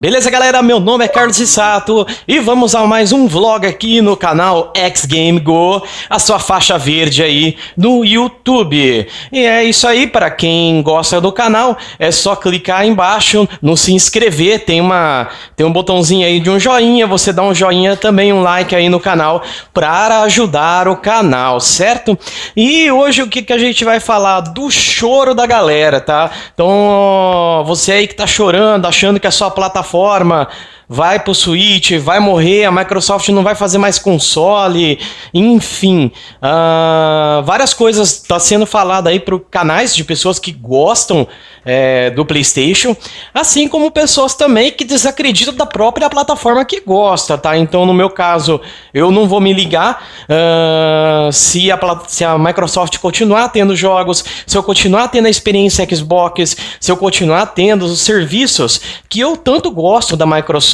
Beleza, galera? Meu nome é Carlos Sato e vamos a mais um vlog aqui no canal X Game Go, a sua faixa verde aí no YouTube. E é isso aí, para quem gosta do canal, é só clicar aí embaixo no se inscrever, tem uma tem um botãozinho aí de um joinha, você dá um joinha também, um like aí no canal para ajudar o canal, certo? E hoje o que, que a gente vai falar? Do choro da galera, tá? Então, você aí que tá chorando, achando que a sua plataforma plataforma vai pro Switch, vai morrer, a Microsoft não vai fazer mais console, enfim. Uh, várias coisas estão tá sendo falado aí para canais de pessoas que gostam é, do PlayStation, assim como pessoas também que desacreditam da própria plataforma que gosta, tá? Então, no meu caso, eu não vou me ligar uh, se, a, se a Microsoft continuar tendo jogos, se eu continuar tendo a experiência Xbox, se eu continuar tendo os serviços que eu tanto gosto da Microsoft,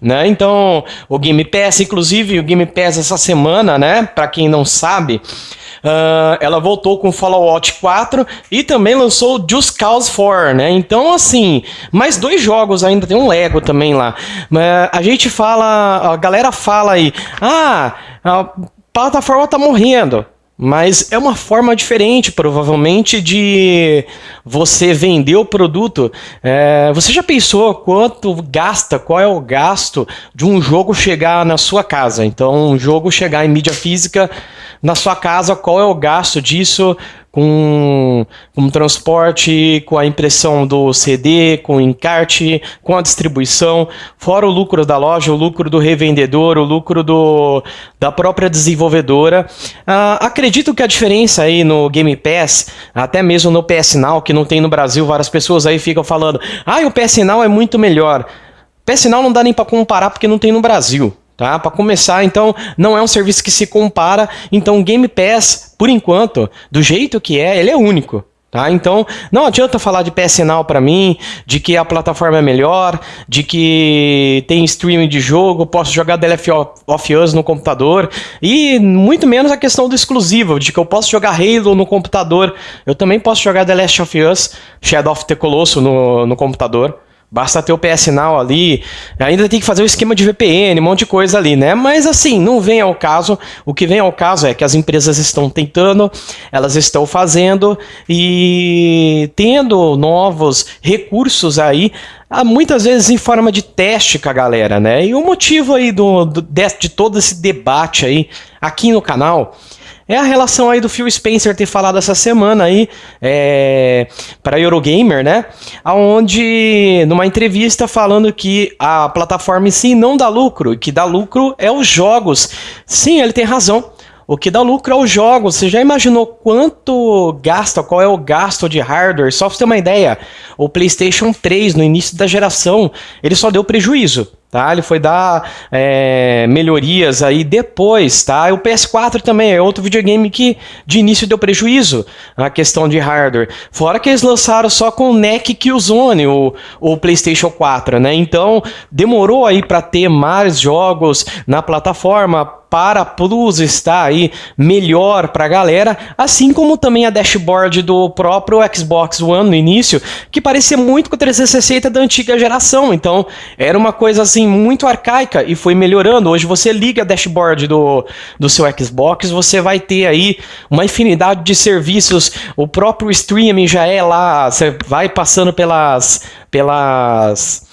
né? Então, o Game Pass, inclusive, o Game Pass essa semana, né? Para quem não sabe, Uh, ela voltou com Fallout 4 e também lançou Just Cause 4, né? Então, assim, mais dois jogos ainda, tem um Lego também lá. Uh, a gente fala, a galera fala aí, ah, a plataforma tá morrendo. Mas é uma forma diferente, provavelmente, de você vender o produto. É, você já pensou quanto gasta, qual é o gasto de um jogo chegar na sua casa? Então, um jogo chegar em mídia física na sua casa, qual é o gasto disso com, com transporte, com a impressão do CD, com o encarte, com a distribuição, fora o lucro da loja, o lucro do revendedor, o lucro do, da própria desenvolvedora. Uh, acredito que a diferença aí no Game Pass, até mesmo no PS Now, que não tem no Brasil, várias pessoas aí ficam falando, ah, o PS Now é muito melhor. PS Now não dá nem para comparar porque não tem no Brasil. Tá? Para começar, então, não é um serviço que se compara. Então, o Game Pass, por enquanto, do jeito que é, ele é único. Tá? Então, não adianta falar de PS Now para mim, de que a plataforma é melhor, de que tem streaming de jogo, posso jogar The Last of Us no computador, e muito menos a questão do exclusivo, de que eu posso jogar Halo no computador, eu também posso jogar The Last of Us, Shadow of the Colossus no, no computador. Basta ter o PS Now ali, ainda tem que fazer o esquema de VPN, um monte de coisa ali, né? Mas assim, não vem ao caso. O que vem ao caso é que as empresas estão tentando, elas estão fazendo e tendo novos recursos aí, ah, muitas vezes em forma de teste com a galera, né? E o motivo aí do, do de, de todo esse debate aí aqui no canal é a relação aí do Phil Spencer ter falado essa semana aí é, para Eurogamer, né? Aonde numa entrevista falando que a plataforma em si não dá lucro, que dá lucro é os jogos. Sim, ele tem razão. O que dá lucro é os jogos. Você já imaginou quanto gasta, qual é o gasto de hardware? Só pra você ter uma ideia, o PlayStation 3, no início da geração, ele só deu prejuízo. Tá? Ele foi dar é, melhorias aí depois, tá? O PS4 também é outro videogame que de início deu prejuízo na questão de hardware. Fora que eles lançaram só com o NEC Killzone, o, o PlayStation 4, né? Então demorou aí para ter mais jogos na plataforma para Plus estar aí melhor para a galera, assim como também a dashboard do próprio Xbox One no início, que parecia muito com o 360 da antiga geração. Então era uma coisa assim, muito arcaica e foi melhorando. Hoje você liga a dashboard do, do seu Xbox, você vai ter aí uma infinidade de serviços. O próprio streaming já é lá, você vai passando pelas pelas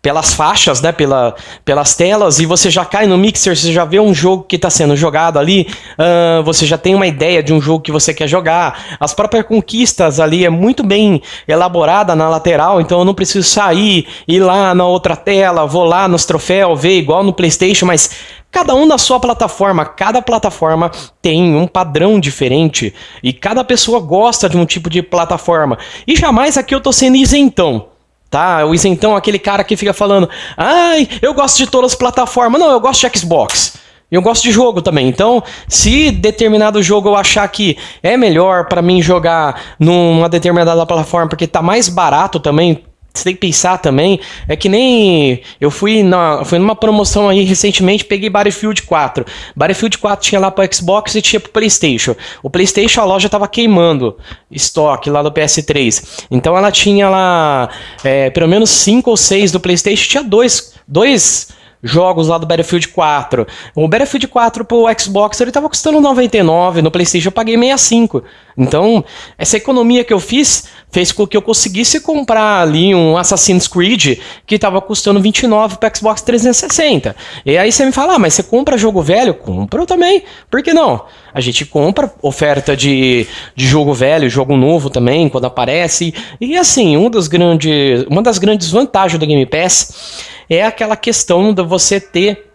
pelas faixas, né, pela, pelas telas, e você já cai no mixer, você já vê um jogo que está sendo jogado ali, uh, você já tem uma ideia de um jogo que você quer jogar. As próprias conquistas ali é muito bem elaborada na lateral, então eu não preciso sair, ir lá na outra tela, vou lá nos troféus, ver igual no Playstation, mas Cada um na sua plataforma, cada plataforma tem um padrão diferente e cada pessoa gosta de um tipo de plataforma. E jamais aqui eu tô sendo isentão tá? O isentão é aquele cara que fica falando, ai, eu gosto de todas as plataformas. Não, eu gosto de Xbox. Eu gosto de jogo também. Então, se determinado jogo eu achar que é melhor para mim jogar numa determinada plataforma porque tá mais barato também, você tem que pensar também, é que nem eu fui na, fui numa promoção aí recentemente, peguei Battlefield 4. Battlefield 4 tinha lá pro Xbox e tinha pro PlayStation. O PlayStation a loja tava queimando estoque lá do PS3. Então ela tinha lá é, pelo menos 5 ou 6 do PlayStation, tinha dois, dois jogos lá do Battlefield 4. O Battlefield 4 pro Xbox ele tava custando 99, no PlayStation eu paguei 65. Então, essa economia que eu fiz fez com que eu conseguisse comprar ali um Assassin's Creed que tava custando 29 pro Xbox 360. E aí você me fala: "Ah, mas você compra jogo velho?" Compra eu também. Por que não? A gente compra oferta de, de jogo velho, jogo novo também, quando aparece. E assim, um dos grandes, uma das grandes vantagens do Game Pass é aquela questão de você ter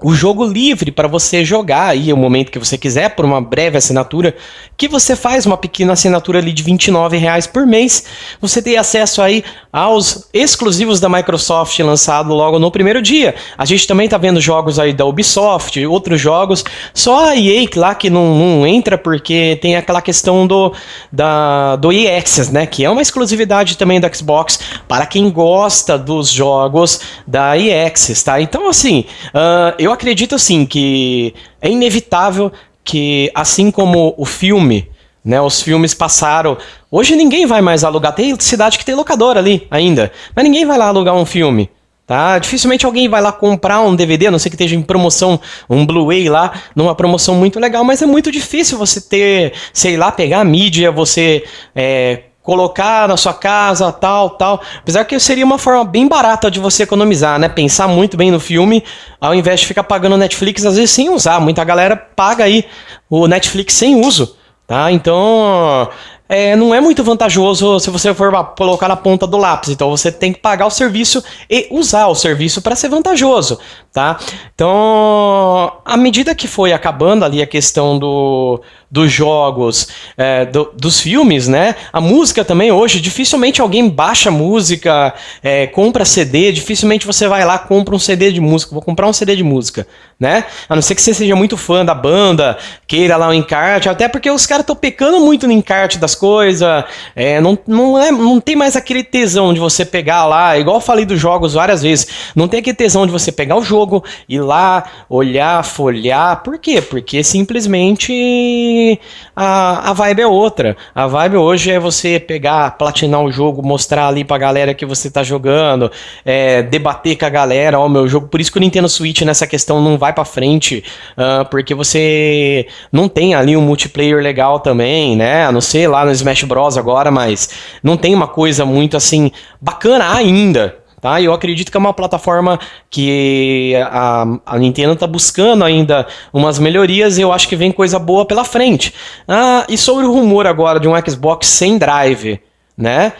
o jogo livre para você jogar aí o momento que você quiser por uma breve assinatura, que você faz uma pequena assinatura ali de 29 reais por mês, você tem acesso aí aos exclusivos da Microsoft lançado logo no primeiro dia. A gente também está vendo jogos aí da Ubisoft, outros jogos, só a EA lá que não, não, entra porque tem aquela questão do, da, do EA Access, né, que é uma exclusividade também do Xbox para quem gosta dos jogos da EA Access, tá? Então assim, uh, eu eu acredito assim que é inevitável que, assim como o filme, né, os filmes passaram. Hoje ninguém vai mais alugar. Tem cidade que tem locadora ali ainda, mas ninguém vai lá alugar um filme. Tá? Dificilmente alguém vai lá comprar um DVD, a não sei que esteja em promoção, um Blu-ray lá, numa promoção muito legal, mas é muito difícil você ter, sei lá, pegar a mídia, você é, colocar na sua casa, tal, tal. Apesar que seria uma forma bem barata de você economizar, né? Pensar muito bem no filme, ao invés de ficar pagando Netflix, às vezes sem usar. Muita galera paga aí o Netflix sem uso, tá? Então, é, não é muito vantajoso se você for colocar na ponta do lápis. Então você tem que pagar o serviço e usar o serviço para ser vantajoso, tá? Então, à medida que foi acabando ali a questão do, dos jogos, é, do, dos filmes, né? A música também hoje, dificilmente alguém baixa música, é, compra CD, dificilmente você vai lá compra um CD de música, vou comprar um CD de música, né? A não ser que você seja muito fã da banda, queira lá o um encarte, até porque os caras estão pecando muito no encarte das coisas, é, não, não, é, não tem mais aquele tesão de você pegar lá, igual eu falei dos jogos várias vezes, não tem aquele tesão de você pegar o jogo, ir lá, olhar, folhar, por quê? Porque simplesmente a, a vibe é outra. A vibe hoje é você pegar, platinar o jogo, mostrar ali pra galera que você tá jogando, é, debater com a galera, ó, oh, meu jogo. Por isso que o Nintendo Switch nessa questão não vai pra frente, uh, porque você não tem ali um multiplayer legal também, né? A não ser lá no Smash Bros agora, mas não tem uma coisa muito assim bacana ainda. Tá? Eu acredito que é uma plataforma que a, a Nintendo está buscando ainda umas melhorias e eu acho que vem coisa boa pela frente. Ah, e sobre o rumor agora de um Xbox sem drive, né?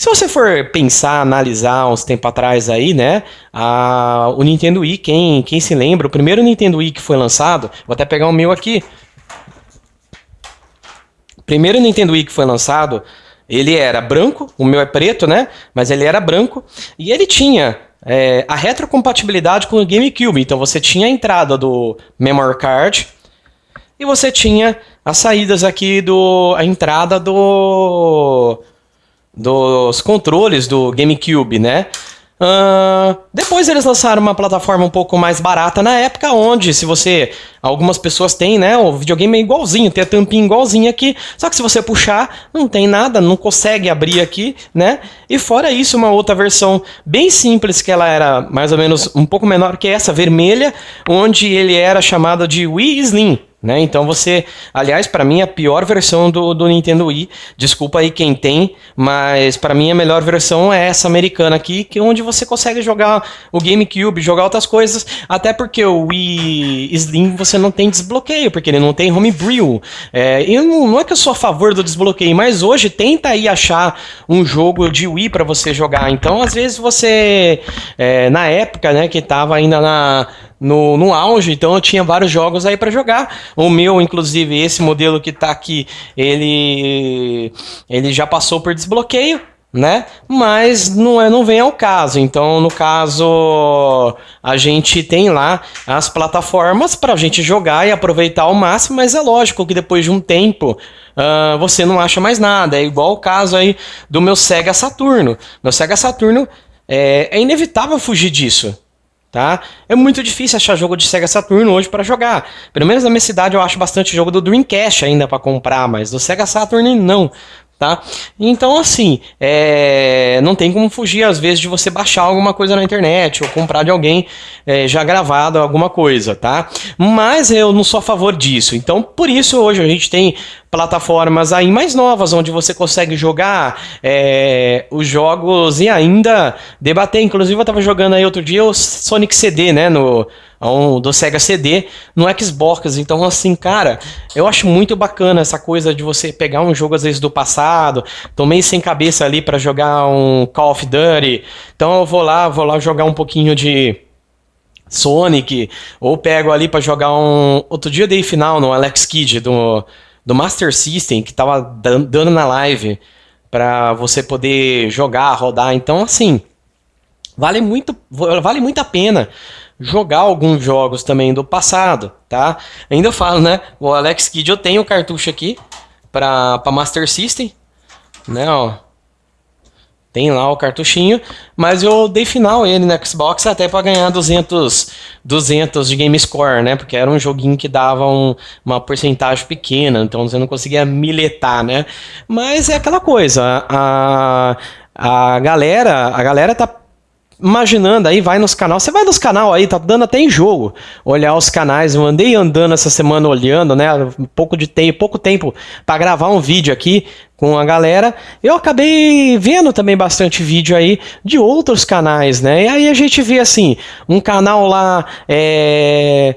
Se você for pensar, analisar uns tempo atrás aí, né? A, o Nintendo Wii, quem, quem se lembra, o primeiro Nintendo Wii que foi lançado, vou até pegar o meu aqui. Primeiro Nintendo Wii que foi lançado ele era branco, o meu é preto, né? Mas ele era branco e ele tinha é, a retrocompatibilidade com o GameCube. Então você tinha a entrada do memory card e você tinha as saídas aqui do a entrada do dos controles do GameCube, né? Uh, depois eles lançaram uma plataforma um pouco mais barata na época, onde se você. Algumas pessoas têm, né? O videogame é igualzinho, tem a tampinha igualzinha aqui. Só que se você puxar, não tem nada, não consegue abrir aqui, né? E fora isso, uma outra versão bem simples, que ela era mais ou menos um pouco menor que essa, vermelha, onde ele era chamado de Wii Slim. Né? Então você, aliás, para mim a pior versão do, do Nintendo Wii, desculpa aí quem tem, mas para mim a melhor versão é essa americana aqui, que é onde você consegue jogar o GameCube, jogar outras coisas, até porque o Wii Slim você não tem desbloqueio, porque ele não tem homebrew. É, eu não, não é que eu sou a favor do desbloqueio, mas hoje tenta aí achar um jogo de Wii para você jogar. Então às vezes você, é, na época, né, que tava ainda na no, no auge, então eu tinha vários jogos aí para jogar. O meu, inclusive, esse modelo que tá aqui, ele, ele já passou por desbloqueio. né? Mas não, é, não vem ao caso. Então, no caso, a gente tem lá as plataformas para a gente jogar e aproveitar ao máximo, mas é lógico que depois de um tempo uh, você não acha mais nada. É igual o caso aí do meu Sega Saturno. Meu Sega Saturno é, é inevitável fugir disso. Tá? É muito difícil achar jogo de Sega Saturn hoje para jogar. Pelo menos na minha cidade eu acho bastante jogo do Dreamcast ainda para comprar, mas do Sega Saturn não tá? Então, assim, é... não tem como fugir, às vezes, de você baixar alguma coisa na internet ou comprar de alguém é, já gravado alguma coisa, tá? Mas eu não sou a favor disso. Então, por isso, hoje a gente tem plataformas aí mais novas, onde você consegue jogar é, os jogos e ainda debater. Inclusive, eu estava jogando aí outro dia o Sonic CD, né, no um, do Sega CD no Xbox. Então, assim, cara, eu acho muito bacana essa coisa de você pegar um jogo às vezes do passado. Tomei sem cabeça ali para jogar um Call of Duty. Então eu vou lá, vou lá jogar um pouquinho de Sonic ou pego ali para jogar um outro dia dei final no Alex Kidd do do Master System que tava dando na live para você poder jogar, rodar. Então, assim, vale muito, vale muito a pena jogar alguns jogos também do passado, tá? Ainda eu falo, né? O Alex Kidd, eu tenho o cartucho aqui para Master System, né, ó. Tem lá o cartuchinho, mas eu dei final ele no Xbox até para ganhar 200, 200 de game score, né? Porque era um joguinho que dava um, uma porcentagem pequena, então você não conseguia miletar, né? Mas é aquela coisa, a, a galera, a galera tá imaginando aí, vai nos canais. Você vai nos canal aí, tá dando até em jogo. Olhar os canais. Eu andei andando essa semana olhando, né? Um pouco de tempo, pouco tempo para gravar um vídeo aqui com a galera. Eu acabei vendo também bastante vídeo aí de outros canais, né? E aí a gente vê assim, um canal lá é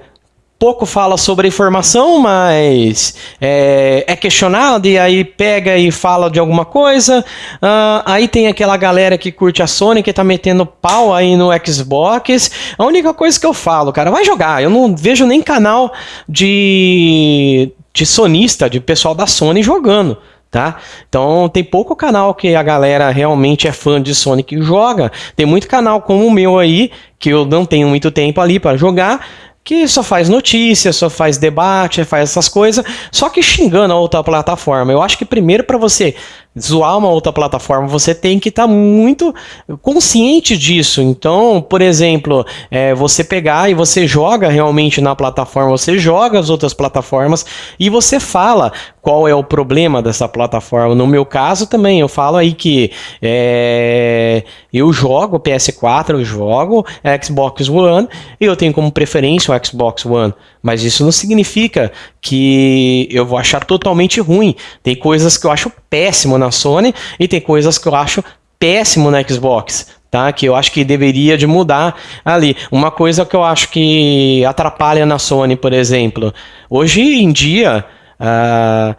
pouco fala sobre a informação, mas é, é, questionado e aí pega e fala de alguma coisa. Uh, aí tem aquela galera que curte a Sony que tá metendo pau aí no Xbox. A única coisa que eu falo, cara, vai jogar. Eu não vejo nem canal de, de sonista, de pessoal da Sony jogando. Tá? Então tem pouco canal que a galera realmente é fã de Sonic que joga. Tem muito canal como o meu aí, que eu não tenho muito tempo ali para jogar, que só faz notícia, só faz debate, faz essas coisas, só que xingando a outra plataforma. Eu acho que primeiro para você zoar uma outra plataforma, você tem que estar tá muito consciente disso. Então, por exemplo, é, você pegar e você joga realmente na plataforma, você joga as outras plataformas e você fala qual é o problema dessa plataforma. No meu caso também, eu falo aí que é, eu jogo PS4, eu jogo Xbox One e eu tenho como preferência o Xbox One. Mas isso não significa que eu vou achar totalmente ruim. Tem coisas que eu acho péssimo na Sony e tem coisas que eu acho péssimo na Xbox. Tá, que eu acho que deveria de mudar ali. Uma coisa que eu acho que atrapalha na Sony, por exemplo, hoje em dia, uh,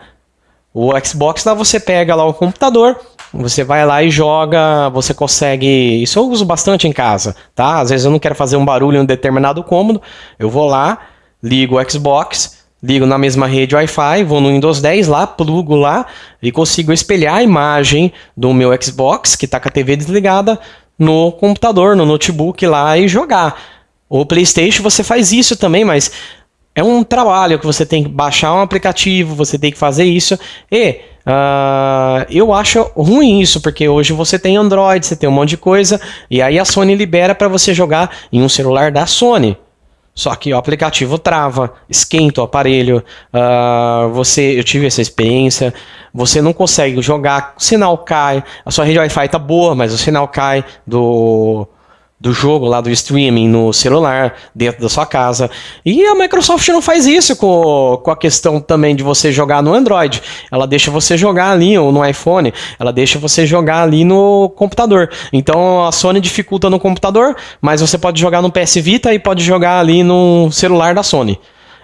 o Xbox lá você pega lá o computador, você vai lá e joga, você consegue. Isso eu uso bastante em casa, tá? Às vezes eu não quero fazer um barulho em um determinado cômodo, eu vou lá, ligo o Xbox, ligo na mesma rede Wi-Fi, vou no Windows 10 lá, plugo lá e consigo espelhar a imagem do meu Xbox, que está com a TV desligada, no computador, no notebook lá e jogar. O PlayStation você faz isso também, mas é um trabalho que você tem que baixar um aplicativo, você tem que fazer isso. E uh, eu acho ruim isso, porque hoje você tem Android, você tem um monte de coisa, e aí a Sony libera para você jogar em um celular da Sony. Só que o aplicativo trava, esquenta o aparelho. Uh, você, eu tive essa experiência. Você não consegue jogar, o sinal cai. A sua rede Wi-Fi tá boa, mas o sinal cai do do jogo lá do streaming no celular, dentro da sua casa. E a Microsoft não faz isso com, com a questão também de você jogar no Android. Ela deixa você jogar ali, ou no iPhone, ela deixa você jogar ali no computador. Então a Sony dificulta no computador, mas você pode jogar no PS Vita e pode jogar ali no celular da Sony.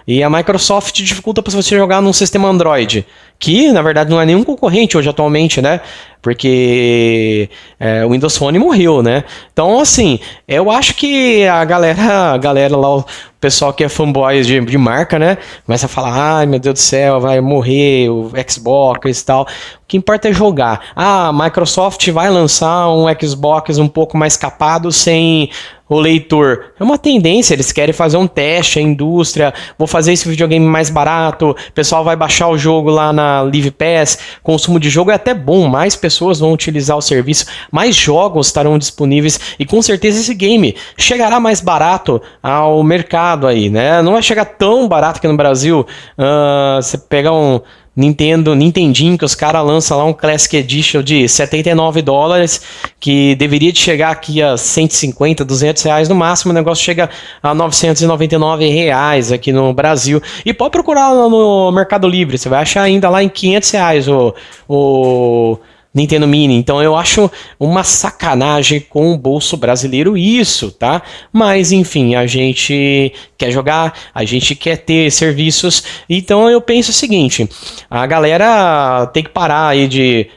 E a Microsoft dificulta para você jogar num sistema Android, que na verdade não é nenhum concorrente hoje atualmente, né? Porque é, o Windows Phone morreu, né? Então, assim, eu acho que a galera, a galera lá, o pessoal que é fanboy de, de marca, né? Começa a falar, ai meu Deus do céu, vai morrer o Xbox e tal. O que importa é jogar. Ah, a Microsoft vai lançar um Xbox um pouco mais capado sem o leitor. É uma tendência, eles querem fazer um teste, a indústria, vou fazer esse videogame mais barato, o pessoal vai baixar o jogo lá na Live Pass, consumo de jogo é até bom, mais pessoas vão utilizar o serviço, mais jogos estarão disponíveis e com certeza esse game chegará mais barato ao mercado aí, né? Não vai chegar tão barato aqui no Brasil, uh, você pegar um Nintendo, Nintendinho, que os caras lançam lá um Classic Edition de 79 dólares, que deveria de chegar aqui a 150, 200 reais no máximo, o negócio chega a 999 reais aqui no Brasil. E pode procurar no Mercado Livre, você vai achar ainda lá em 500 reais o, o Nintendo Mini. Então eu acho uma sacanagem com o bolso brasileiro isso, tá? Mas enfim, a gente quer jogar, a gente quer ter serviços. Então eu penso o seguinte: a galera tem que parar aí de.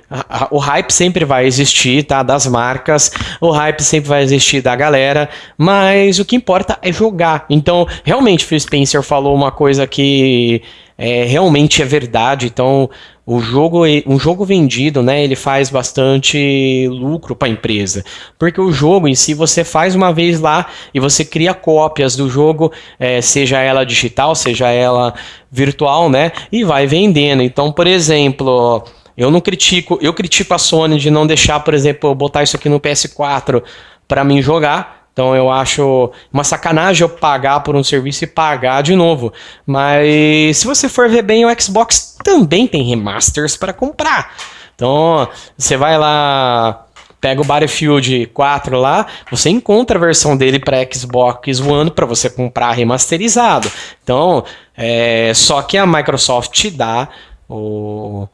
O hype sempre vai existir, tá? Das marcas, o hype sempre vai existir da galera, mas o que importa é jogar. Então, realmente, Phil Spencer falou uma coisa que é, realmente é verdade. Então, o jogo, um jogo vendido, né, ele faz bastante lucro para a empresa, porque o jogo em si você faz uma vez lá e você cria cópias do jogo, é, seja ela digital, seja ela virtual, né, e vai vendendo. Então, por exemplo, eu não critico, eu critico a Sony de não deixar, por exemplo, botar isso aqui no PS4 para mim jogar, então eu acho uma sacanagem eu pagar por um serviço e pagar de novo. Mas se você for ver bem, o Xbox também tem remasters para comprar. Então você vai lá, pega o Battlefield 4 lá, você encontra a versão dele para Xbox One para você comprar remasterizado. Então, é, só que a Microsoft te dá o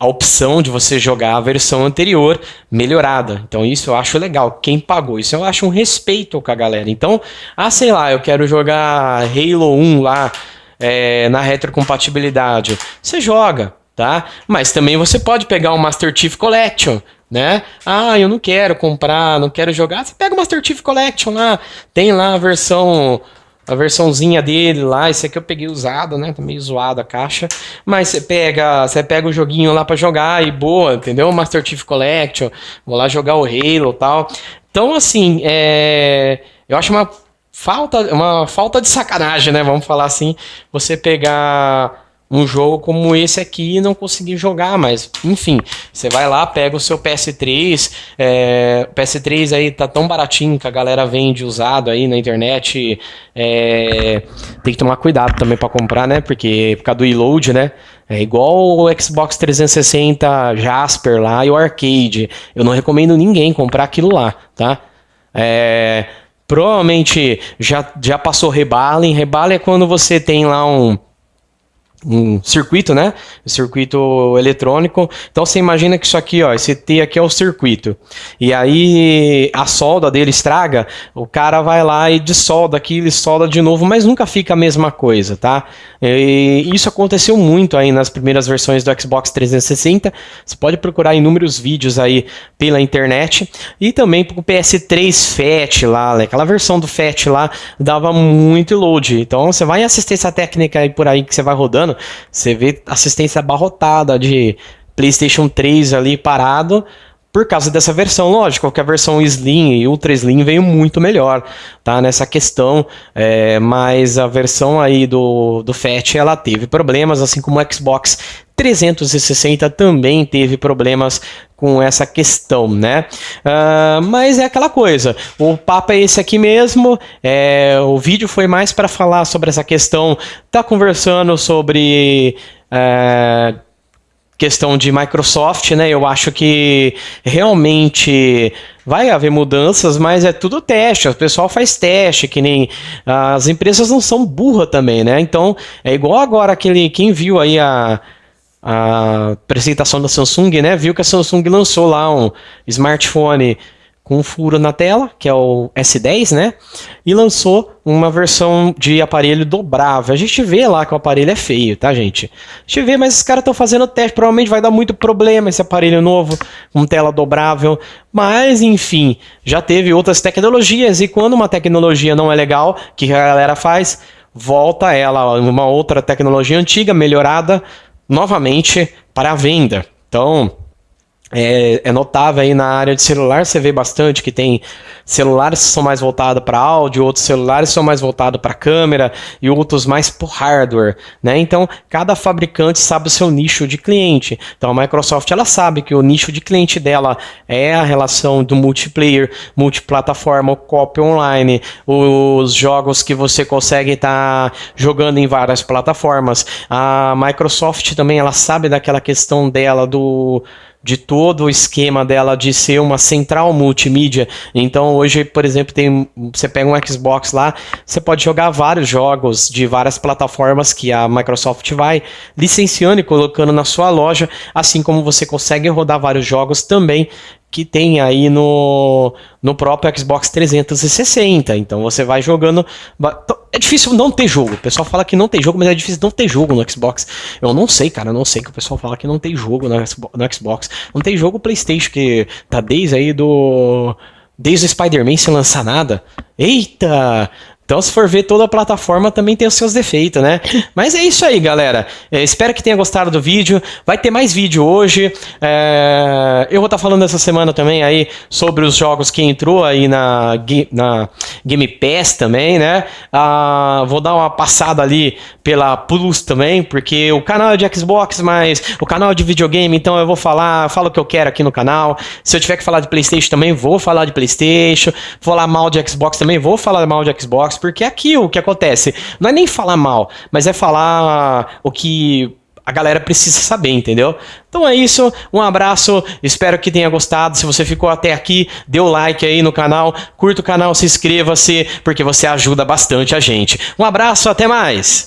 a opção de você jogar a versão anterior melhorada. Então isso eu acho legal. Quem pagou isso eu acho um respeito com a galera. Então, ah, sei lá, eu quero jogar Halo 1 lá é, na retrocompatibilidade. Você joga, tá? Mas também você pode pegar o Master Chief Collection, né? Ah, eu não quero comprar, não quero jogar. Você pega o Master Chief Collection lá, tem lá a versão a versãozinha dele lá, esse aqui eu peguei usado, né? Tá meio zoado a caixa. Mas você pega, você pega o joguinho lá para jogar e boa, entendeu? Master Chief Collection, vou lá jogar o Halo tal. Então, assim, é... eu acho uma falta, uma falta de sacanagem, né? Vamos falar assim, você pegar um jogo como esse aqui e não conseguir jogar, mas enfim, você vai lá, pega o seu PS3, é, o PS3 aí tá tão baratinho que a galera vende usado aí na internet, é, tem que tomar cuidado também para comprar, né, porque por causa do reload, né, é igual o Xbox 360 Jasper lá e o Arcade, eu não recomendo ninguém comprar aquilo lá, tá, é, provavelmente já, já passou rebalem, rebalem é quando você tem lá um um circuito, né? Circuito eletrônico. Então você imagina que isso aqui, ó, esse T aqui é o circuito. E aí a solda dele estraga, o cara vai lá e dissolda aquilo, e solda de novo, mas nunca fica a mesma coisa, tá? E isso aconteceu muito aí nas primeiras versões do Xbox 360. Você pode procurar inúmeros vídeos aí pela internet e também pro PS3 FAT lá, né? aquela versão do FAT lá dava muito load. Então você vai em assistência técnica aí por aí que você vai rodando você vê assistência abarrotada de PlayStation 3 ali parado por causa dessa versão, lógico, que a versão Slim e Ultra Slim veio muito melhor, tá, nessa questão, é, mas a versão aí do, do FAT, ela teve problemas, assim como o Xbox 360 também teve problemas com essa questão, né? Uh, mas é aquela coisa, o papo é esse aqui mesmo, é, o vídeo foi mais para falar sobre essa questão, tá conversando sobre... Uh, questão de Microsoft, né? Eu acho que realmente vai haver mudanças, mas é tudo teste. O pessoal faz teste, que nem as empresas não são burras também, né? Então é igual agora aquele quem viu aí a a apresentação da Samsung, né? Viu que a Samsung lançou lá um smartphone com um furo na tela, que é o S10, né? E lançou uma versão de aparelho dobrável. A gente vê lá que o aparelho é feio, tá, gente? A gente vê, mas os caras estão fazendo teste. Provavelmente vai dar muito problema esse aparelho novo com tela dobrável. Mas, enfim, já teve outras tecnologias. E quando uma tecnologia não é legal, que a galera faz? Volta ela, uma outra tecnologia antiga, melhorada, novamente para a venda. Então, é, é, notável aí na área de celular, você vê bastante que tem celulares que são mais voltados para áudio, outros celulares são mais voltados para câmera e outros mais para hardware, né? Então, cada fabricante sabe o seu nicho de cliente. Então, a Microsoft ela sabe que o nicho de cliente dela é a relação do multiplayer, multiplataforma, o copy online, os jogos que você consegue estar tá jogando em várias plataformas. A Microsoft também ela sabe daquela questão dela do de todo o esquema dela de ser uma central multimídia. Então hoje, por exemplo, tem você pega um Xbox lá, você pode jogar vários jogos de várias plataformas que a Microsoft vai licenciando e colocando na sua loja, assim como você consegue rodar vários jogos também que tem aí no, no próprio Xbox 360. Então você vai jogando. É difícil não ter jogo. O pessoal fala que não tem jogo, mas é difícil não ter jogo no Xbox. Eu não sei, cara. Eu não sei que o pessoal fala que não tem jogo no Xbox. Não tem jogo PlayStation que tá desde aí do. Desde o Spider-Man sem lançar nada. Eita! Então, se for ver toda a plataforma, também tem os seus defeitos, né? Mas é isso aí, galera. É, espero que tenha gostado do vídeo. Vai ter mais vídeo hoje. É... Eu vou estar tá falando essa semana também aí sobre os jogos que entrou aí na, na Game Pass também, né? Ah, vou dar uma passada ali pela Plus também, porque o canal é de Xbox, mas o canal é de videogame, então eu vou falar, falo o que eu quero aqui no canal. Se eu tiver que falar de Playstation também, vou falar de Playstation. Vou falar mal de Xbox também, vou falar mal de Xbox porque aqui o que acontece não é nem falar mal, mas é falar o que a galera precisa saber, entendeu? Então é isso, um abraço, espero que tenha gostado. Se você ficou até aqui, dê o like aí no canal, curta o canal, se inscreva-se, porque você ajuda bastante a gente. Um abraço, até mais!